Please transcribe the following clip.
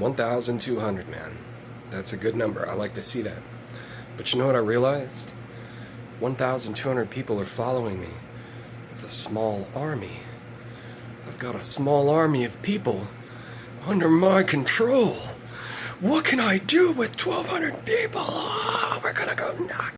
1,200, man. That's a good number. I like to see that. But you know what I realized? 1,200 people are following me. It's a small army. I've got a small army of people under my control. What can I do with 1,200 people? Oh, we're gonna go knock.